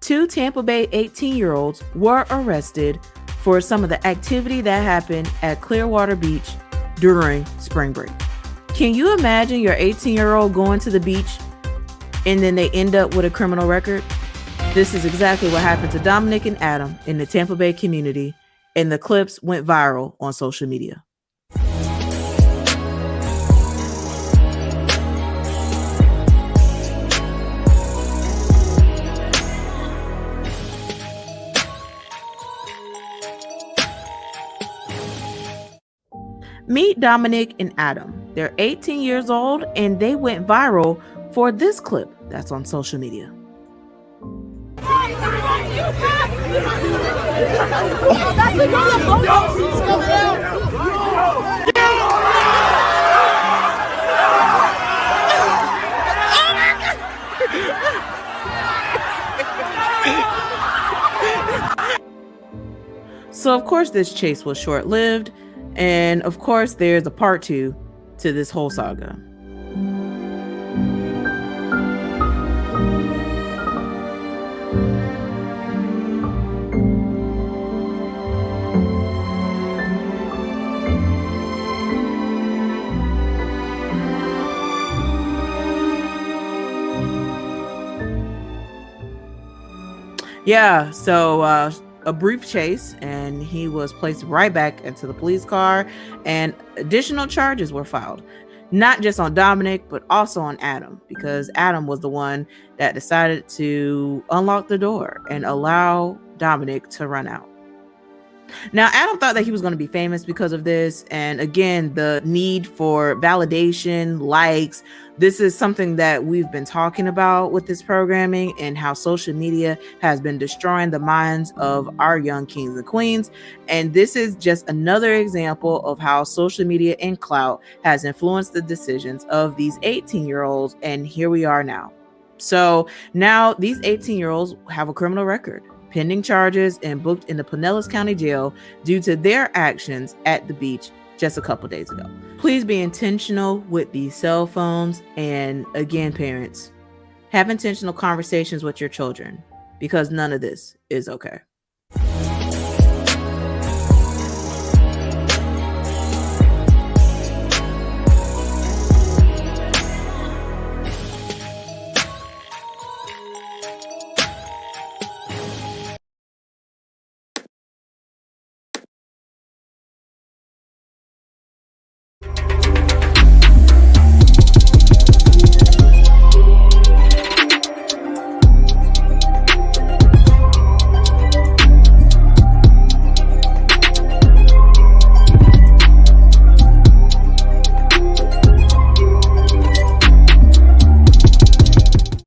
two Tampa Bay 18 year olds were arrested for some of the activity that happened at Clearwater Beach during spring break. Can you imagine your 18 year old going to the beach and then they end up with a criminal record? This is exactly what happened to Dominic and Adam in the Tampa Bay community, and the clips went viral on social media. Meet Dominic and Adam. They're 18 years old and they went viral for this clip that's on social media. So, of course, this chase was short lived. And of course, there's a part two to this whole saga. Yeah, so uh, a brief chase and he was placed right back into the police car and additional charges were filed. Not just on Dominic but also on Adam because Adam was the one that decided to unlock the door and allow Dominic to run out now, Adam thought that he was going to be famous because of this. And again, the need for validation, likes. This is something that we've been talking about with this programming and how social media has been destroying the minds of our young kings and queens. And this is just another example of how social media and clout has influenced the decisions of these 18 year olds. And here we are now. So now these 18 year olds have a criminal record pending charges and booked in the Pinellas County Jail due to their actions at the beach just a couple days ago. Please be intentional with these cell phones. And again, parents, have intentional conversations with your children because none of this is okay.